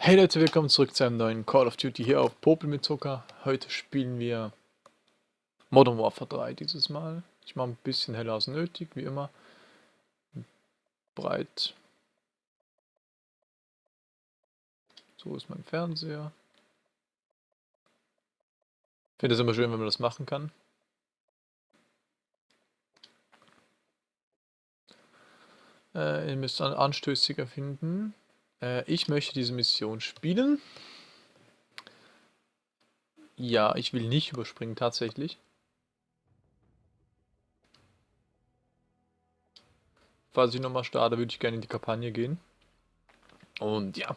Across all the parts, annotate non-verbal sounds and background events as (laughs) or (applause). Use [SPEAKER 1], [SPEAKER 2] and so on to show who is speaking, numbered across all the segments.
[SPEAKER 1] Hey Leute, willkommen zurück zu einem neuen Call of Duty hier auf Popel mit Zucker. Heute spielen wir Modern Warfare 3 dieses Mal. Ich mache ein bisschen heller als nötig, wie immer. Breit. So ist mein Fernseher. Ich finde es immer schön, wenn man das machen kann. Äh, ihr müsst anstößiger finden. Äh, ich möchte diese Mission spielen. Ja, ich will nicht überspringen tatsächlich. Falls ich nochmal starte, würde ich gerne in die Kampagne gehen. Und ja.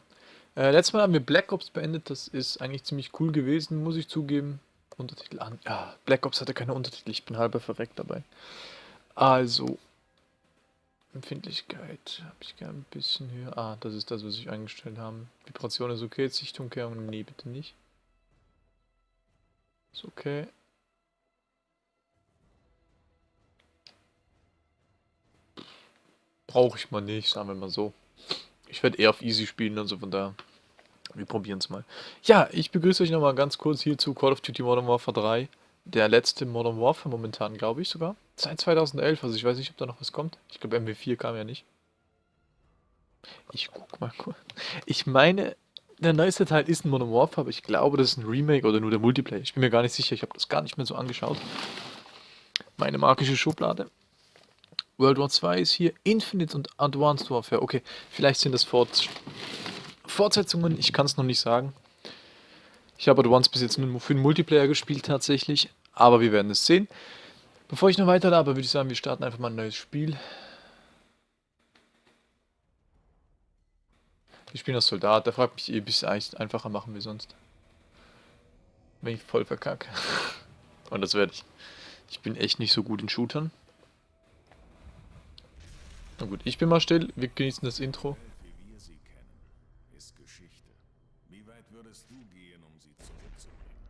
[SPEAKER 1] Äh, letztes Mal haben wir Black Ops beendet. Das ist eigentlich ziemlich cool gewesen, muss ich zugeben. Untertitel an. Ja, Black Ops hatte keine Untertitel. Ich bin halber verreckt dabei. Also, Empfindlichkeit habe ich gerne ein bisschen höher. Ah, das ist das, was ich eingestellt habe. Vibration ist okay, Sichtumkehrung, nee, bitte nicht. Ist okay. Brauche ich mal nicht, sagen wir mal so. Ich werde eher auf Easy spielen, also von daher. Wir probieren es mal. Ja, ich begrüße euch nochmal ganz kurz hier zu Call of Duty Modern Warfare 3 der letzte Modern Warfare momentan, glaube ich sogar. Seit 2011, also ich weiß nicht, ob da noch was kommt. Ich glaube, MW4 kam ja nicht. Ich guck mal kurz. Ich meine, der neueste Teil ist ein Modern Warfare, aber ich glaube, das ist ein Remake oder nur der Multiplayer. Ich bin mir gar nicht sicher, ich habe das gar nicht mehr so angeschaut. Meine magische Schublade. World War 2 ist hier, Infinite und Advanced Warfare. Okay, vielleicht sind das Fort Fortsetzungen, ich kann es noch nicht sagen. Ich habe Advance bis jetzt nur für den Multiplayer gespielt tatsächlich, aber wir werden es sehen. Bevor ich noch weiter laber, würde ich sagen, wir starten einfach mal ein neues Spiel. Wir spielen als Soldat, der fragt mich eh, bis es einfacher machen wir sonst. Wenn ich voll verkacke. (laughs) Und das werde ich. Ich bin echt nicht so gut in Shootern. Na gut, ich bin mal still, wir genießen das Intro.
[SPEAKER 2] Wie weit würdest du gehen, um sie zurückzubringen?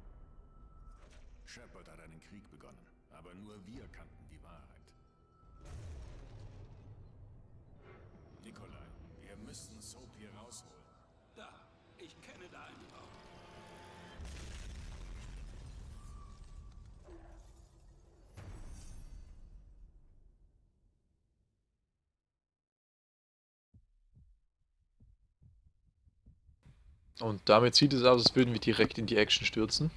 [SPEAKER 2] Shepard hat einen Krieg begonnen, aber nur wir kannten die Wahrheit. Nikolai, wir müssen Soap hier rausholen.
[SPEAKER 3] Da, ich kenne da einen Raum.
[SPEAKER 1] Und damit sieht es aus, als würden wir direkt in die Action stürzen.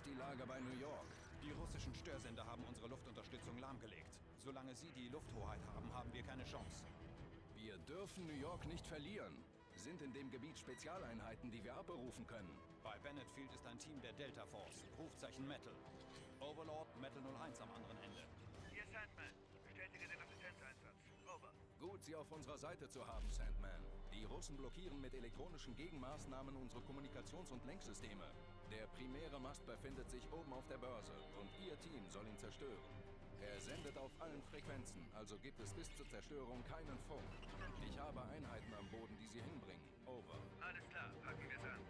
[SPEAKER 4] Die Lage bei New York. Die russischen Störsender haben unsere Luftunterstützung lahmgelegt. Solange sie die Lufthoheit haben, haben wir keine Chance.
[SPEAKER 3] Wir dürfen New York nicht verlieren. Sind in dem Gebiet Spezialeinheiten, die wir abberufen können.
[SPEAKER 4] Bei Bennett Field ist ein Team der Delta Force. Rufzeichen Metal. Overlord Metal 01 am anderen Ende.
[SPEAKER 5] Hier Sandman. Bestätige den Assistenzeinsatz. Over.
[SPEAKER 3] Gut, Sie auf unserer Seite zu haben, Sandman. Die Russen blockieren mit elektronischen Gegenmaßnahmen unsere Kommunikations- und Lenksysteme. Der primäre Mast befindet sich oben auf der Börse und Ihr Team soll ihn zerstören. Er sendet auf allen Frequenzen, also gibt es bis zur Zerstörung keinen Funk. Ich habe Einheiten am Boden, die Sie hinbringen. Over.
[SPEAKER 5] Alles klar, packen wir es an.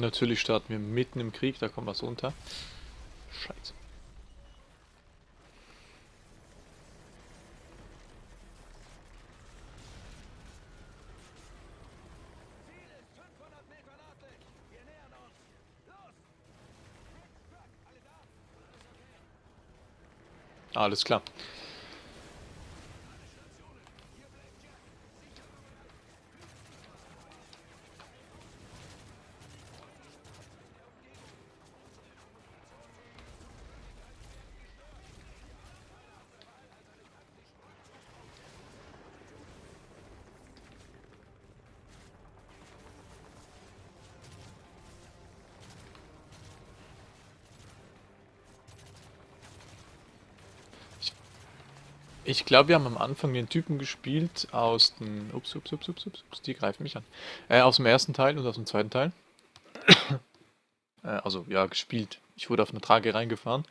[SPEAKER 1] Natürlich starten wir mitten im Krieg, da kommt was unter. Scheiße. Alles klar. Ich glaube, wir haben am Anfang den Typen gespielt aus dem... Ups, ups, ups, ups, ups, die greifen mich an. Äh, aus dem ersten Teil und aus dem zweiten Teil. (coughs) äh, also, ja, gespielt. Ich wurde auf eine Trage reingefahren.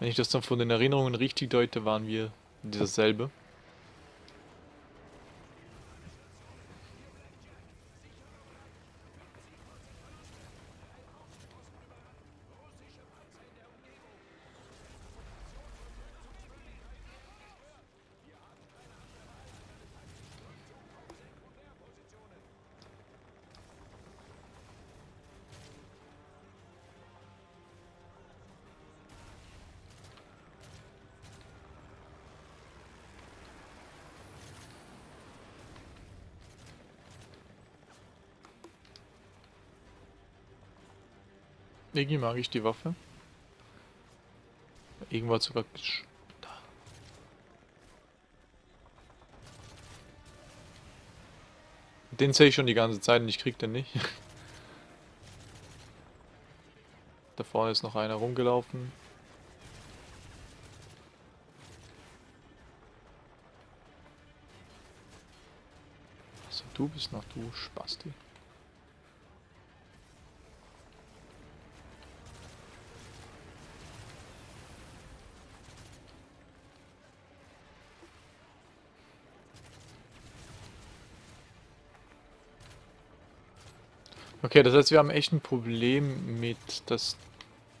[SPEAKER 1] Wenn ich das dann von den Erinnerungen richtig deute, waren wir dasselbe. Irgendwie mag ich die Waffe. Irgendwo hat sogar... Da. Den sehe ich schon die ganze Zeit und ich krieg den nicht. (laughs) Da vorne ist noch einer rumgelaufen. Also du bist noch du Spasti. Okay, das heißt, wir haben echt ein Problem mit das,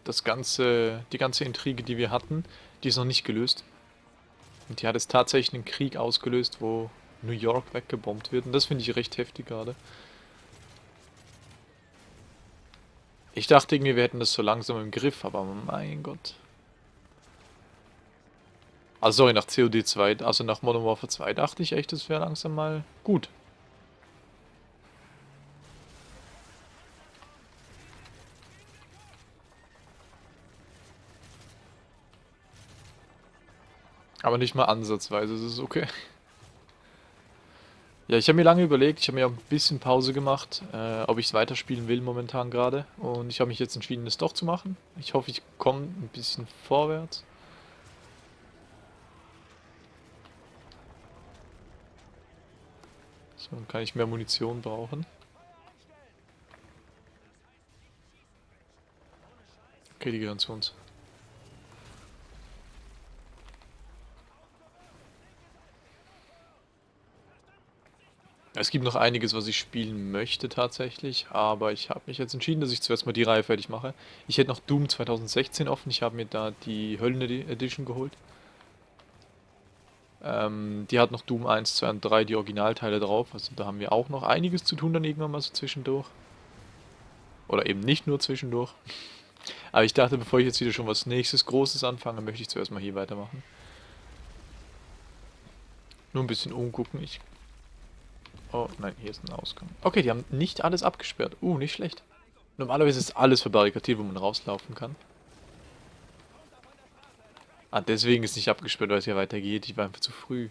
[SPEAKER 1] das ganze, die ganze Intrige, die wir hatten, die ist noch nicht gelöst. Und die hat jetzt tatsächlich einen Krieg ausgelöst, wo New York weggebombt wird. Und das finde ich recht heftig gerade. Ich dachte irgendwie, wir hätten das so langsam im Griff, aber mein Gott. Also sorry, nach COD 2, also nach Modern Warfare 2 dachte ich echt, das wäre langsam mal gut. Aber nicht mal ansatzweise, es ist okay. Ja, ich habe mir lange überlegt, ich habe mir auch ein bisschen Pause gemacht, äh, ob ich es weiterspielen will momentan gerade. Und ich habe mich jetzt entschieden, es doch zu machen. Ich hoffe, ich komme ein bisschen vorwärts. So, dann kann ich mehr Munition brauchen. Okay, die gehören zu uns. Es gibt noch einiges, was ich spielen möchte tatsächlich, aber ich habe mich jetzt entschieden, dass ich zuerst mal die Reihe fertig mache. Ich hätte noch Doom 2016 offen, ich habe mir da die Höllen Edition geholt. Ähm, die hat noch Doom 1, 2 und 3, die Originalteile drauf, also da haben wir auch noch einiges zu tun dann irgendwann mal so zwischendurch. Oder eben nicht nur zwischendurch. Aber ich dachte, bevor ich jetzt wieder schon was nächstes Großes anfange, möchte ich zuerst mal hier weitermachen. Nur ein bisschen umgucken, ich Oh, nein, hier ist ein Ausgang. Okay, die haben nicht alles abgesperrt. Uh, nicht schlecht. Normalerweise ist alles verbarrikadiert, wo man rauslaufen kann. Ah, deswegen ist nicht abgesperrt, weil es hier weitergeht. Ich war einfach zu früh.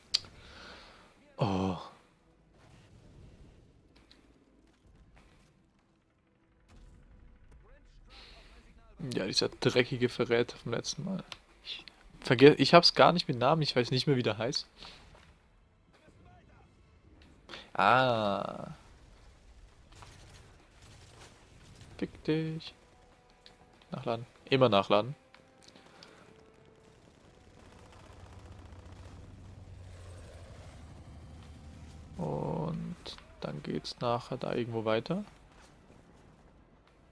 [SPEAKER 1] Oh. Ja, dieser dreckige Verräter vom letzten Mal. Ich, verge ich hab's gar nicht mit Namen, ich weiß nicht mehr, wie der heißt. Ah. Fick dich. Nachladen. Immer nachladen. Und dann geht's nachher da irgendwo weiter.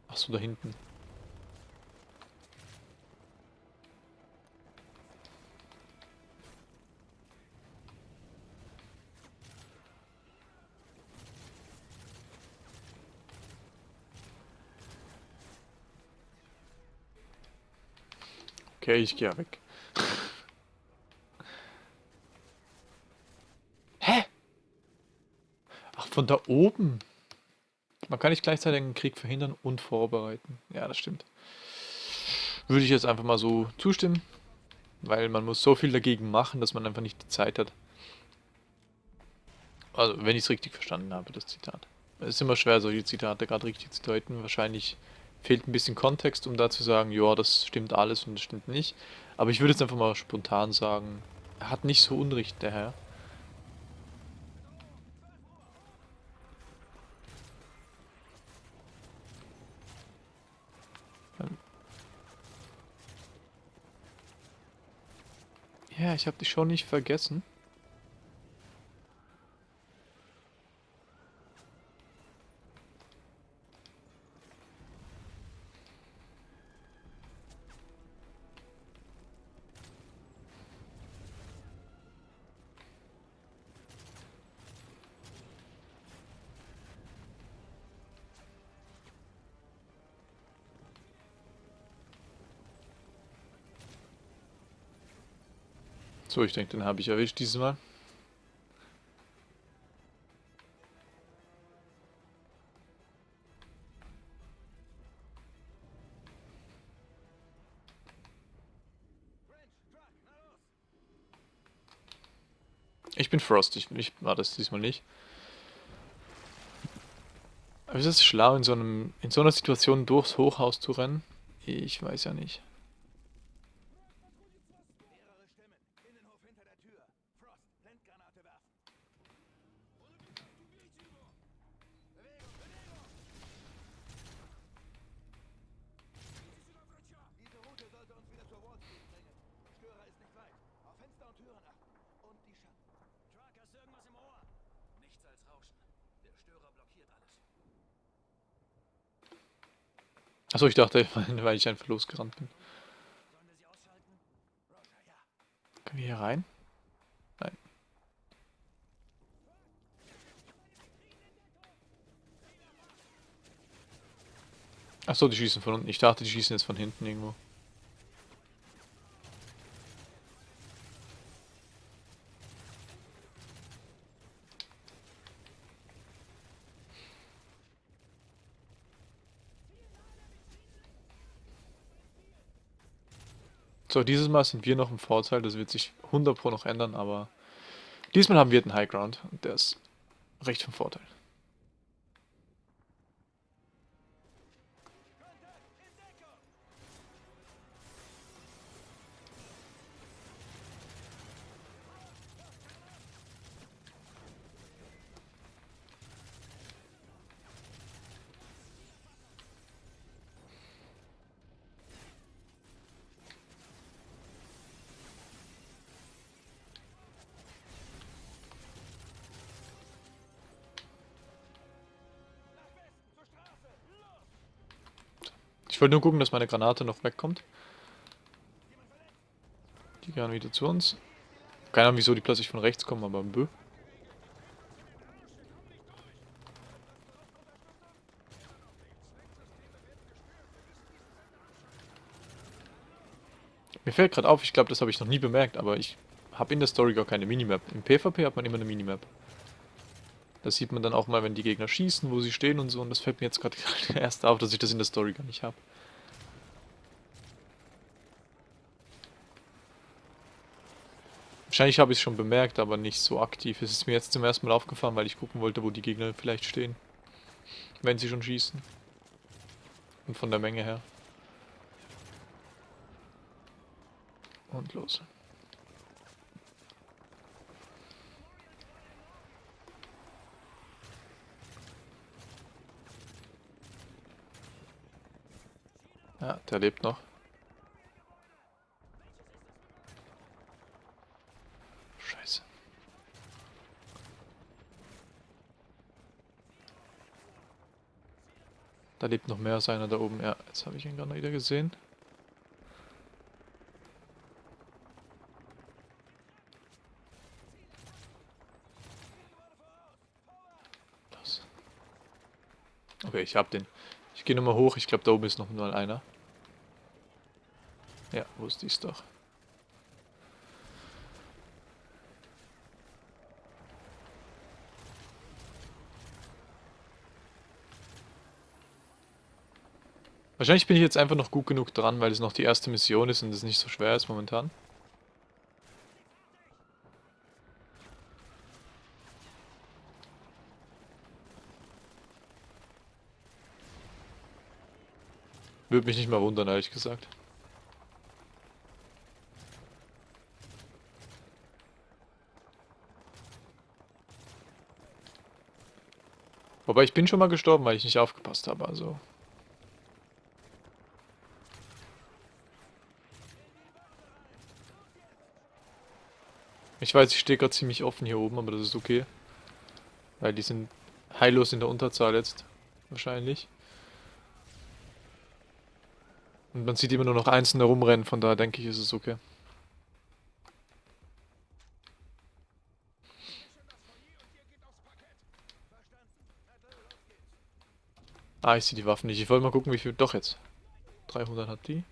[SPEAKER 1] Achso, da hinten. Okay, ich gehe weg. Hä? Ach, von da oben. Man kann nicht gleichzeitig einen Krieg verhindern und vorbereiten. Ja, das stimmt. Würde ich jetzt einfach mal so zustimmen. Weil man muss so viel dagegen machen, dass man einfach nicht die Zeit hat. Also, wenn ich es richtig verstanden habe, das Zitat. Es ist immer schwer, solche Zitate gerade richtig zu deuten. Wahrscheinlich fehlt ein bisschen Kontext, um da zu sagen, ja, das stimmt alles und das stimmt nicht. Aber ich würde jetzt einfach mal spontan sagen, er hat nicht so Unrecht, der Herr. Ähm. Ja, ich habe dich schon nicht vergessen. So, ich denke, den habe ich erwischt dieses Mal. Ich bin Frost, ich, ich war das diesmal nicht. Aber ist es schlau, in so, einem, in so einer Situation durchs Hochhaus zu rennen? Ich weiß ja nicht.
[SPEAKER 4] Mehrere Stimmen. Innenhof hinter der Tür. Frost, Blendgranate werfen. Bewegung, Bewegung! Diese Route sollte uns wieder zur Wall Street bringen. Störer ist nicht weit. Auf Fenster und Türen achten. Und die Schatten. Truck, hast du irgendwas im Ohr?
[SPEAKER 3] Nichts als Rauschen. Der Störer blockiert alles.
[SPEAKER 1] Achso, ich dachte, (laughs) weil ich einfach losgerannt bin. Können wir hier rein? Nein. Achso, die schießen von unten. Ich dachte, die schießen jetzt von hinten irgendwo. So, dieses Mal sind wir noch im Vorteil. Das wird sich 100 Pro noch ändern, aber diesmal haben wir den High Ground und der ist recht vom Vorteil. Wollte nur gucken, dass meine Granate noch wegkommt. Die gehen wieder zu uns. Keine Ahnung, wieso die plötzlich von rechts kommen, aber bö. Mir fällt gerade auf, ich glaube, das habe ich noch nie bemerkt, aber ich habe in der Story gar keine Minimap. Im PvP hat man immer eine Minimap. Das sieht man dann auch mal, wenn die Gegner schießen, wo sie stehen und so. Und das fällt mir jetzt gerade (laughs) erst auf, dass ich das in der Story gar nicht habe. Wahrscheinlich habe ich es schon bemerkt, aber nicht so aktiv. Es ist mir jetzt zum ersten Mal aufgefallen, weil ich gucken wollte, wo die Gegner vielleicht stehen. Wenn sie schon schießen. Und von der Menge her. Und los. Ja, der lebt noch. Scheiße. Da lebt noch mehr als einer da oben. Ja, jetzt habe ich ihn gerade wieder gesehen. Okay, ich hab den. Ich gehe nochmal hoch. Ich glaube, da oben ist noch mal einer. Ja, wusste ich's doch. Wahrscheinlich bin ich jetzt einfach noch gut genug dran, weil es noch die erste Mission ist und es nicht so schwer ist momentan. Würde mich nicht mal wundern, ehrlich gesagt. Wobei ich bin schon mal gestorben, weil ich nicht aufgepasst habe, also... Ich weiß, ich stehe gerade ziemlich offen hier oben, aber das ist okay. Weil die sind heillos in der Unterzahl jetzt. Wahrscheinlich. Und man sieht immer nur noch Einzelne rumrennen, von daher denke ich, ist es okay. Ah, ich sehe die Waffen nicht. Ich wollte mal gucken, wie viel... Doch jetzt. 300 hat die.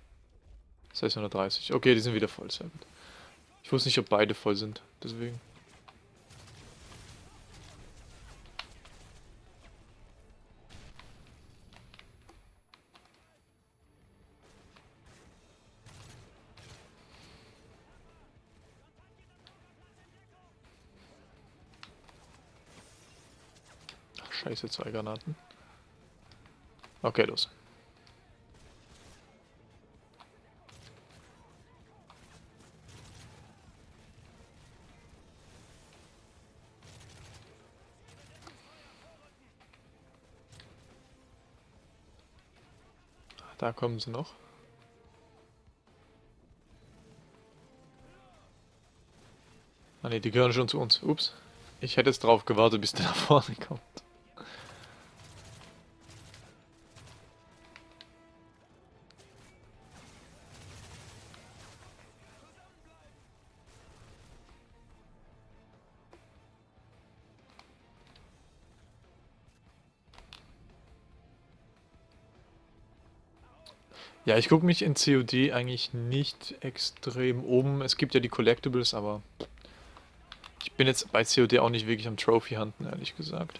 [SPEAKER 1] 630. Okay, die sind wieder voll. Sehr gut. Ich wusste nicht, ob beide voll sind. Deswegen. Scheiße, zwei Granaten. Okay, los. Da kommen sie noch. Ah ne, die gehören schon zu uns. Ups. Ich hätte jetzt drauf gewartet, bis der nach vorne kommt. Ja, ich gucke mich in COD eigentlich nicht extrem um. Es gibt ja die Collectibles, aber ich bin jetzt bei COD auch nicht wirklich am Trophy hunten, ehrlich gesagt.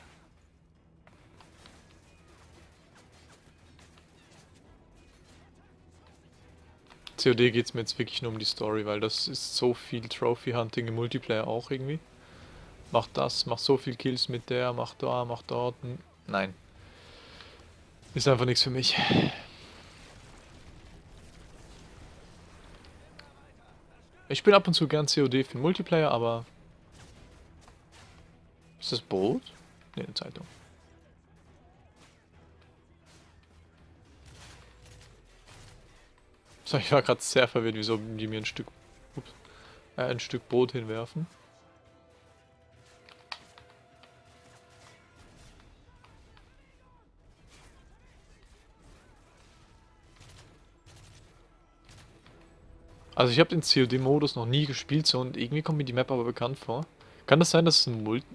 [SPEAKER 1] COD geht es mir jetzt wirklich nur um die Story, weil das ist so viel Trophy Hunting im Multiplayer auch irgendwie. Mach das, mach so viel Kills mit der, mach da, mach dort. Nein. Ist einfach nichts für mich. Ich spiele ab und zu gern COD für den Multiplayer, aber... Ist das Brot? Ne, eine Zeitung. So, ich war gerade sehr verwirrt, wieso die mir ein Stück... Ups, äh, ein Stück Brot hinwerfen. Also ich habe den COD-Modus noch nie gespielt so und irgendwie kommt mir die Map aber bekannt vor. Kann das sein, dass es ein Multi...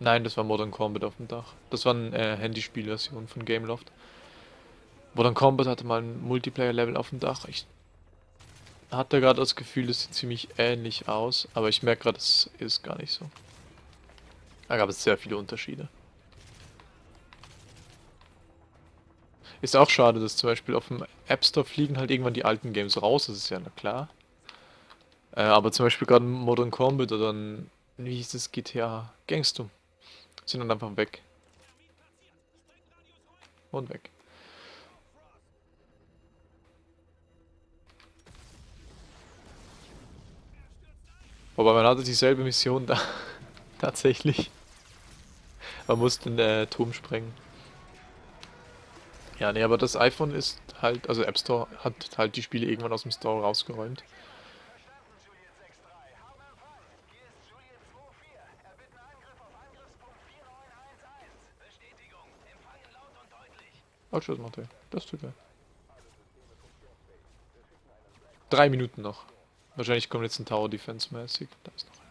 [SPEAKER 1] Nein, das war Modern Combat auf dem Dach. Das war eine äh, Handyspielversion von Gameloft. Modern Combat hatte mal ein Multiplayer-Level auf dem Dach. Ich hatte gerade das Gefühl, es sieht ziemlich ähnlich aus, aber ich merke gerade, es ist gar nicht so. Da gab es sehr viele Unterschiede. Ist auch schade, dass zum Beispiel auf dem App Store fliegen halt irgendwann die alten Games raus, das ist ja na klar. Äh, aber zum Beispiel gerade Modern Combat oder ein, wie hieß das, GTA Gangster, sind dann einfach weg. Und weg. Wobei man hatte dieselbe Mission (laughs) da. Tatsächlich. Man musste den äh, Turm sprengen. Ja, nee, aber das iPhone ist halt, also App Store hat halt die Spiele irgendwann aus dem Store rausgeräumt. Ausschussmaterial. Das tut geil. Drei Minuten noch. Wahrscheinlich kommt jetzt ein Tower Defense mäßig. Da ist noch einer.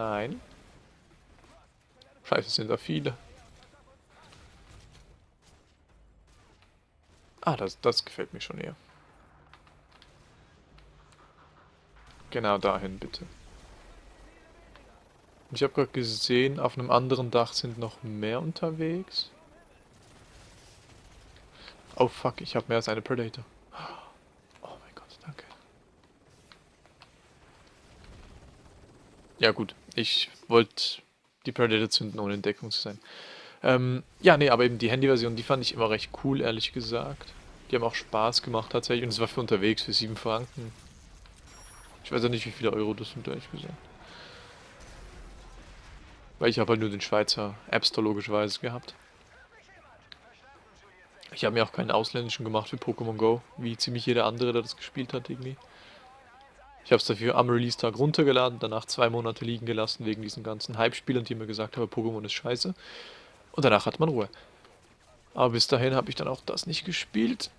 [SPEAKER 1] Nein. Scheiße, sind da viele. Ah, das, das gefällt mir schon eher. Genau dahin, bitte. Ich habe gerade gesehen, auf einem anderen Dach sind noch mehr unterwegs. Oh fuck, ich habe mehr als eine Predator. Oh mein Gott, danke. Ja gut, ich wollte die Predator zünden, ohne in Deckung zu sein. Ähm, ja, nee, aber eben die Handyversion, die fand ich immer recht cool, ehrlich gesagt. Die haben auch Spaß gemacht tatsächlich und es war für unterwegs für 7 Franken. Ich weiß ja nicht, wie viele Euro das sind, ehrlich gesagt. Weil ich habe halt nur den Schweizer App Store logischerweise gehabt. Ich habe mir auch keinen ausländischen gemacht für Pokémon Go, wie ziemlich jeder andere, der das gespielt hat irgendwie. Ich habe es dafür am Release-Tag runtergeladen, danach zwei Monate liegen gelassen wegen diesen ganzen Hype-Spielern, die mir gesagt haben, Pokémon ist scheiße. Und danach hat man Ruhe. Aber bis dahin habe ich dann auch das nicht gespielt.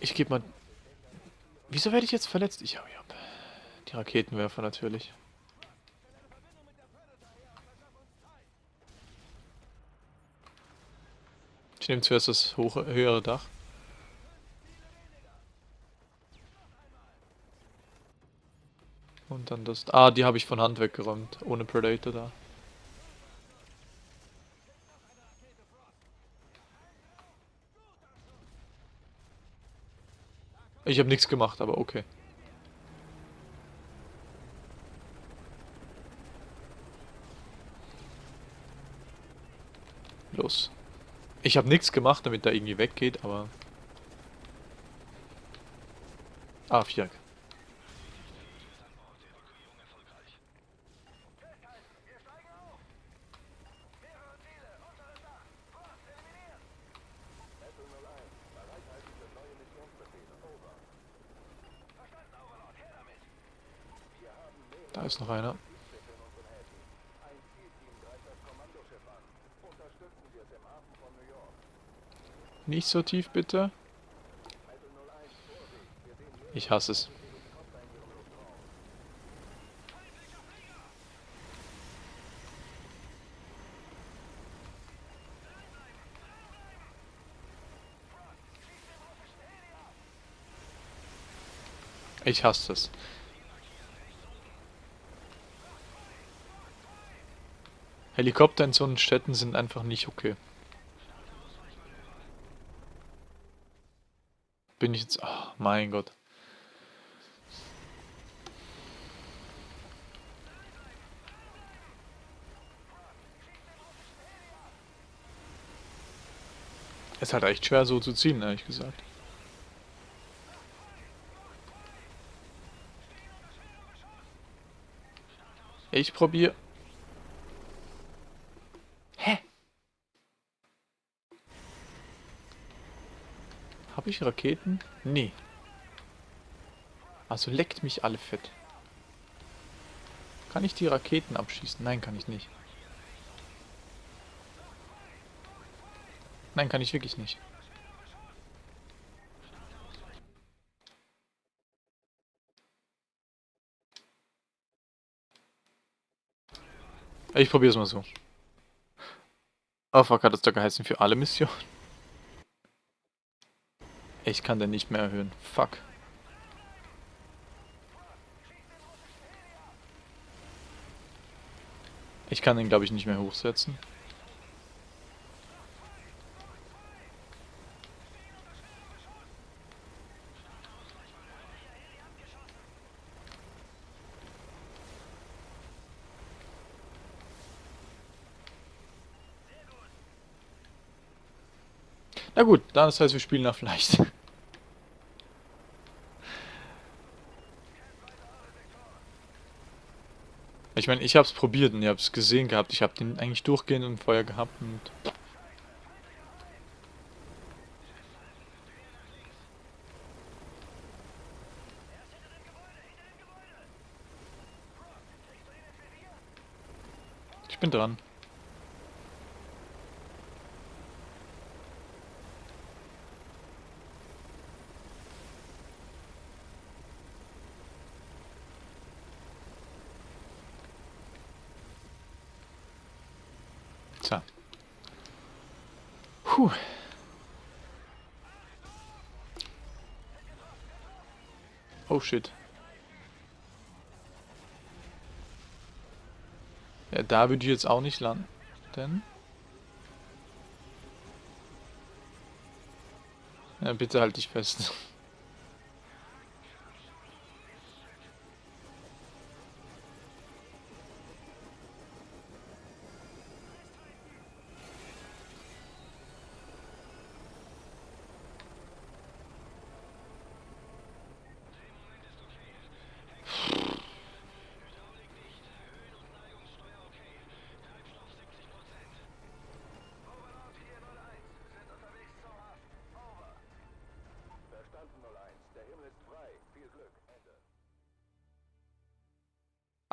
[SPEAKER 1] Ich gebe mal... Wieso werde ich jetzt verletzt? Ich hau ab. Die Raketenwerfer natürlich. Ich nehme zuerst das hohe, höhere Dach. Und dann das... Ah, die habe ich von Hand weggeräumt. Ohne Predator da. Ich habe nichts gemacht, aber okay. Los. Ich habe nichts gemacht, damit er irgendwie weggeht, aber... Ah, Viereck. Da ist noch einer. Nicht so tief, bitte. Ich hasse es. Ich hasse es. Helikopter in so einen Städten sind einfach nicht okay. Bin ich jetzt... Oh, mein Gott. Es halt echt schwer so zu ziehen, ehrlich gesagt. Ich probiere Habe ich Raketen? Nee. Also leckt mich alle fett. Kann ich die Raketen abschießen? Nein, kann ich nicht. Nein, kann ich wirklich nicht. Ich probiere es mal so. Oh fuck, hat das da geheißen für alle Missionen? Ich kann den nicht mehr erhöhen. Fuck. Ich kann den, glaube ich, nicht mehr hochsetzen. gut, das heißt, wir spielen auf leicht. Ich meine, ich habe es probiert und ihr habt es gesehen gehabt. Ich habe den eigentlich durchgehend im Feuer gehabt und... Ich bin dran. Puh. Oh shit. Ja, da würde ich jetzt auch nicht landen. Ja, bitte halt dich fest.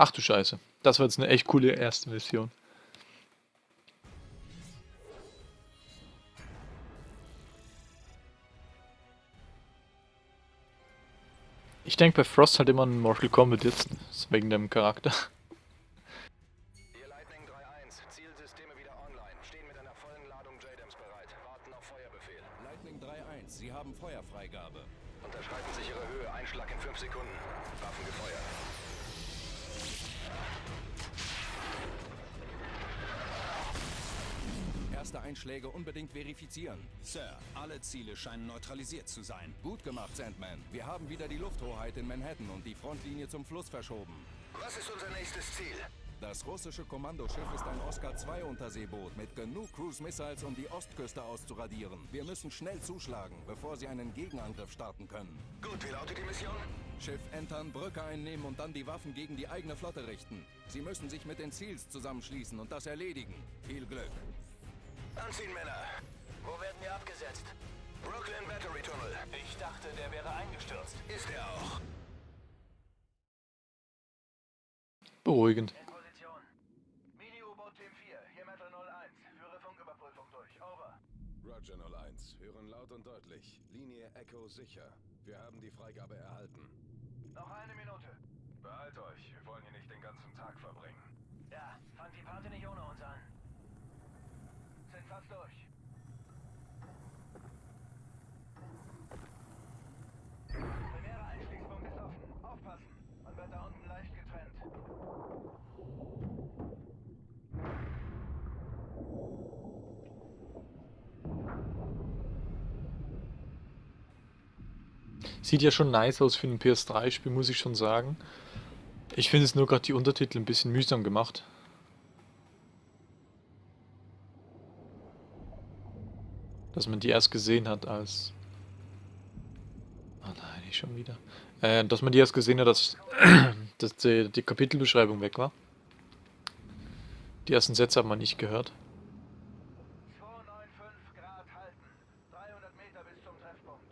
[SPEAKER 1] Ach du Scheiße. Das war jetzt eine echt coole erste Mission. Ich denke bei Frost halt immer an Mortal Kombat jetzt, wegen dem Charakter.
[SPEAKER 3] Erste Einschläge unbedingt verifizieren.
[SPEAKER 4] Sir, alle Ziele scheinen neutralisiert zu sein.
[SPEAKER 3] Gut gemacht, Sandman. Wir haben wieder die Lufthoheit in Manhattan und die Frontlinie zum Fluss verschoben.
[SPEAKER 6] Was ist unser nächstes Ziel?
[SPEAKER 3] Das russische Kommandoschiff ist ein Oscar-2-Unterseeboot mit genug Cruise-Missiles, um die Ostküste auszuradieren. Wir müssen schnell zuschlagen, bevor sie einen Gegenangriff starten können.
[SPEAKER 6] Gut, wie lautet die Mission?
[SPEAKER 3] Schiff entern, Brücke einnehmen und dann die Waffen gegen die eigene Flotte richten. Sie müssen sich mit den Ziels zusammenschließen und das erledigen. Viel Glück.
[SPEAKER 6] Anziehen, Männer.
[SPEAKER 7] Wo werden wir abgesetzt?
[SPEAKER 6] Brooklyn Battery Tunnel.
[SPEAKER 7] Ich dachte, der wäre eingestürzt.
[SPEAKER 6] Ist er auch.
[SPEAKER 1] Beruhigend.
[SPEAKER 5] In Position. Mini-U-Boot Team 4, hier Metal 01. Führe Funküberprüfung durch. Over.
[SPEAKER 3] Roger 01. Hören laut und deutlich. Linie Echo sicher. Wir haben die Freigabe erhalten.
[SPEAKER 5] Noch eine Minute.
[SPEAKER 3] Behalt euch. Wir wollen hier nicht den ganzen Tag verbringen.
[SPEAKER 5] Ja, fangt die Party nicht ohne uns an.
[SPEAKER 1] Sieht ja schon nice aus für ein PS3-Spiel, muss ich schon sagen. Ich finde es nur gerade die Untertitel ein bisschen mühsam gemacht. Dass man die erst gesehen hat als... Oh nein, nicht schon wieder. Äh, dass man die erst gesehen hat, dass, (clears throat) dass die, die Kapitelbeschreibung weg war. Die ersten Sätze hat man nicht gehört.
[SPEAKER 5] 295 Grad halten. 300 Meter bis zum Treffpunkt.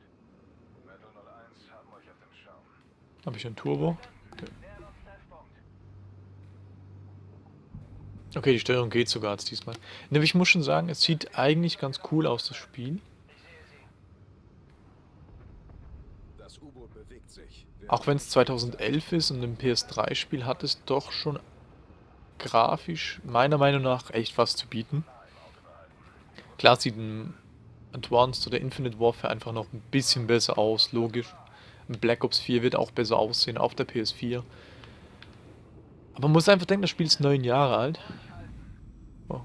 [SPEAKER 3] Metal 01 haben euch auf dem Schirm.
[SPEAKER 1] Habe ich ein Turbo? Okay, die Steuerung geht sogar als diesmal. Ne, ich muss schon sagen, es sieht eigentlich ganz cool aus, das Spiel. Auch wenn es 2011 ist und ein PS3-Spiel hat es doch schon grafisch meiner Meinung nach echt was zu bieten. Klar sieht ein Advanced oder Infinite Warfare einfach noch ein bisschen besser aus, logisch. Black Ops 4 wird auch besser aussehen auf der PS4. Man muss einfach denken, das Spiel ist neun Jahre alt. Oh.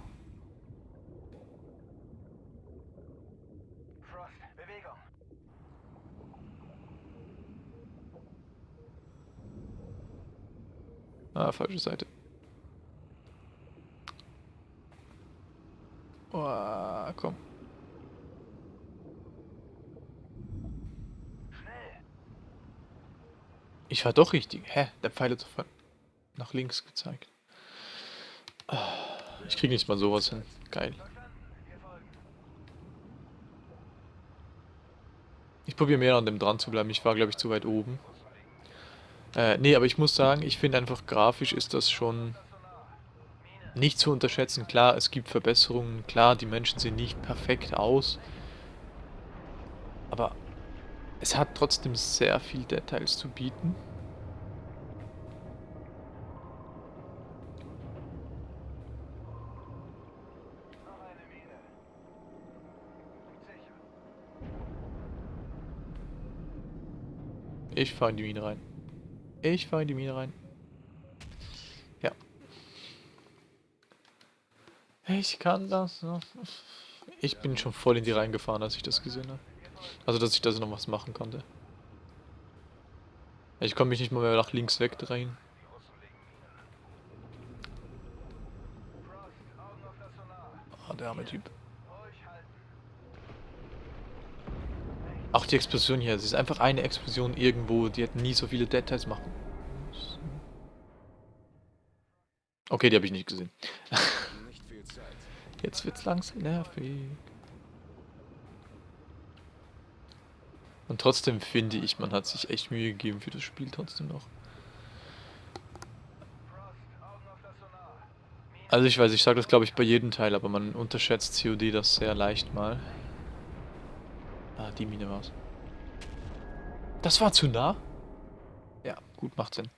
[SPEAKER 1] Ah, falsche Seite. Oh, komm. Ich war doch richtig. Hä? Der Pfeil hat sofort nach links gezeigt. Ich krieg nicht mal sowas hin. Geil. Ich probiere mehr an dem dran zu bleiben. Ich war, glaube ich, zu weit oben. Äh, nee, aber ich muss sagen, ich finde einfach grafisch ist das schon nicht zu unterschätzen. Klar, es gibt Verbesserungen. Klar, die Menschen sehen nicht perfekt aus. Aber es hat trotzdem sehr viel Details zu bieten. Ich fahre in die Mine rein. Ich fahre in die Mine rein. Ja. Ich kann das noch. Ich bin schon voll in die reingefahren, als ich das gesehen habe. Also, dass ich da noch was machen konnte. Ich konnte mich nicht mal mehr nach links
[SPEAKER 5] auf das Sonar.
[SPEAKER 1] Ah, der arme Typ. Auch die Explosion hier. Es ist einfach eine Explosion irgendwo. Die hätten nie so viele Details machen. müssen. Okay, die habe ich nicht gesehen. Jetzt wird's langsam nervig. Und trotzdem finde ich, man hat sich echt Mühe gegeben für das Spiel trotzdem noch. Also ich weiß, ich sage das glaube ich bei jedem Teil, aber man unterschätzt COD das sehr leicht mal. Ah, die Mine war's. Das war zu nah? Ja, gut, macht Sinn.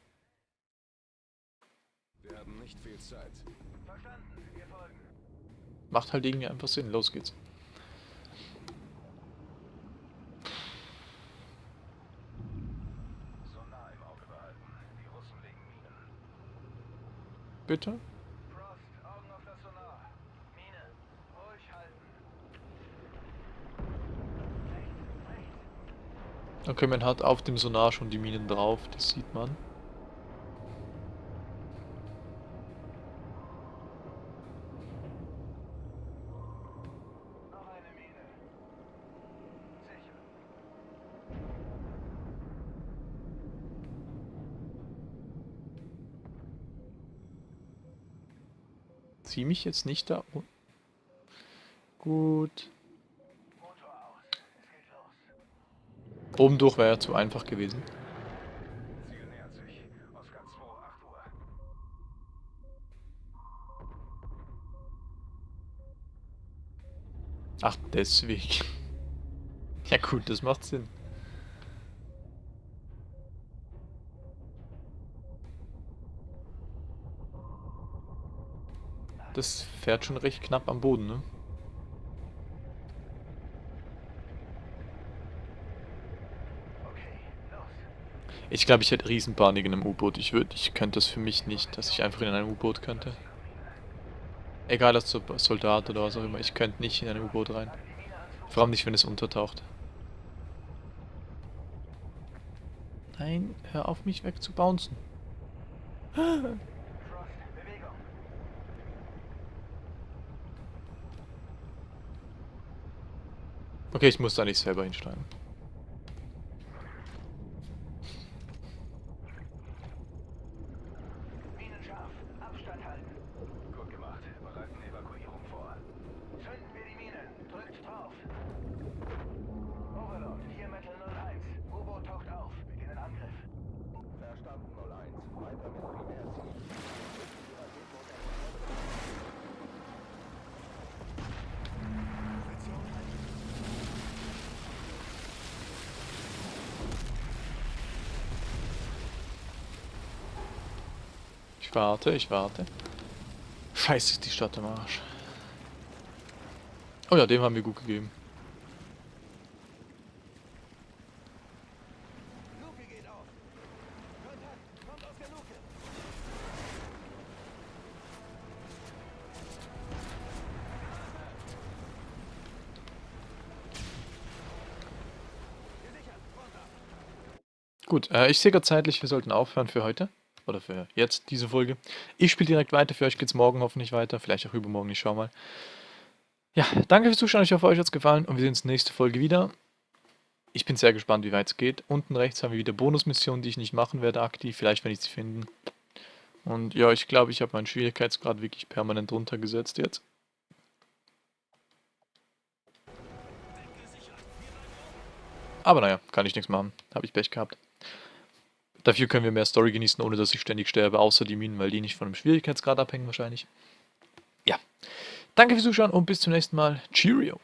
[SPEAKER 3] Wir haben nicht viel Zeit.
[SPEAKER 5] Verstanden. Wir folgen.
[SPEAKER 1] Macht halt irgendwie einfach Sinn. Los geht's.
[SPEAKER 5] Sonar im Auge behalten. Die Russen legen Minen.
[SPEAKER 1] Bitte?
[SPEAKER 5] Frost, Augen auf das Sonar. Mine. Ruhig halten. Rechts, rechts.
[SPEAKER 1] Okay, man hat auf dem Sonar schon die Minen drauf, das sieht man. Zieh mich jetzt nicht da. Gut.
[SPEAKER 5] Motor aus. Es geht los.
[SPEAKER 1] Oben durch wäre ja zu einfach gewesen.
[SPEAKER 5] Ziel nähert sich. Oscar 2, 8 Uhr.
[SPEAKER 1] Ach, deswegen. (laughs) Ja gut, das macht Sinn. Das fährt schon recht knapp am Boden, ne?
[SPEAKER 5] Okay, los.
[SPEAKER 1] Ich glaube, ich hätte Riesenpanik in einem U-Boot. Ich würde, ich könnte das für mich nicht, dass ich einfach in ein U-Boot könnte. Egal Sol- Soldat oder was auch immer, ich könnte nicht in ein U-Boot rein. Vor allem nicht, wenn es untertaucht. Nein, hör auf mich wegzubouncen.
[SPEAKER 5] Frost, (laughs) Bewegung.
[SPEAKER 1] Okay, ich muss da nicht selber hinsteigen.
[SPEAKER 5] Minen scharf. Abstand halten. Gut gemacht. Bereiten Evakuierung vor. Zünden wir die Minen. Drückt drauf. Overlord, hier Metal 01. U-Boot taucht auf. Beginnen Angriff.
[SPEAKER 3] Verstanden 01. Weiter mit Primärziel.
[SPEAKER 1] Ich warte, ich warte. Scheiße, ist die Stadt am Arsch. Oh ja, dem haben wir gut gegeben. Gut, äh, ich sehe gerade zeitlich, wir sollten aufhören für heute. Oder für jetzt, diese Folge. Ich spiele direkt weiter, für euch geht's morgen hoffentlich weiter. Vielleicht auch übermorgen, ich schau mal. Ja, danke fürs Zuschauen, ich hoffe, euch hat's gefallen und wir sehen uns nächste Folge wieder. Ich bin sehr gespannt, wie weit es geht. Unten rechts haben wir wieder Bonusmissionen, die ich nicht machen werde aktiv, vielleicht wenn ich sie finden. Und ja, ich glaube, ich habe meinen Schwierigkeitsgrad wirklich permanent runtergesetzt jetzt. Aber naja, kann ich nichts machen. Habe ich Pech gehabt. Dafür können wir mehr Story genießen, ohne dass ich ständig sterbe, außer die Minen, weil die nicht von dem Schwierigkeitsgrad abhängen wahrscheinlich. ja. Danke fürs Zuschauen und bis zum nächsten Mal. Cheerio.